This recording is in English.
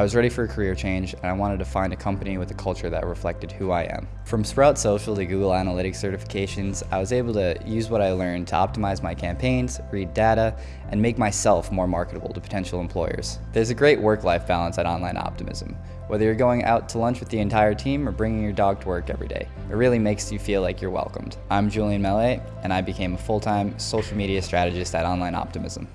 I was ready for a career change and I wanted to find a company with a culture that reflected who I am. From Sprout Social to Google Analytics certifications, I was able to use what I learned to optimize my campaigns, read data, and make myself more marketable to potential employers. There's a great work-life balance at Online Optimism. Whether you're going out to lunch with the entire team or bringing your dog to work every day, it really makes you feel like you're welcomed. I'm Julian Mellet, and I became a full-time social media strategist at Online Optimism.